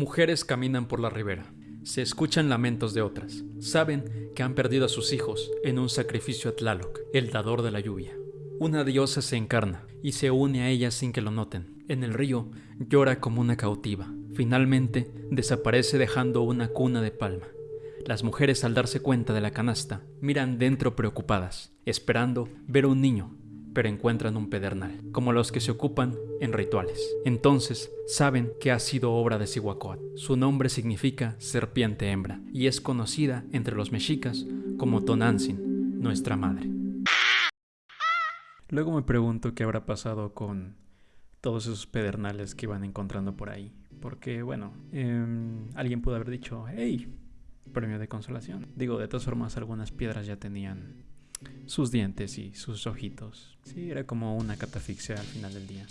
Mujeres caminan por la ribera. Se escuchan lamentos de otras. Saben que han perdido a sus hijos en un sacrificio a Tlaloc, el dador de la lluvia. Una diosa se encarna y se une a ellas sin que lo noten. En el río llora como una cautiva. Finalmente desaparece dejando una cuna de palma. Las mujeres al darse cuenta de la canasta miran dentro preocupadas, esperando ver un niño, pero encuentran un pedernal, como los que se ocupan en rituales. Entonces saben que ha sido obra de Cihuacóatl. Su nombre significa serpiente hembra y es conocida entre los mexicas como Tonantzin, nuestra madre. Luego me pregunto qué habrá pasado con todos esos pedernales que iban encontrando por ahí. Porque, bueno, em, alguien pudo haber dicho, hey, premio de consolación. Digo, de todas formas, algunas piedras ya tenían sus dientes y sus ojitos. Sí, era como una catafixia al final del día.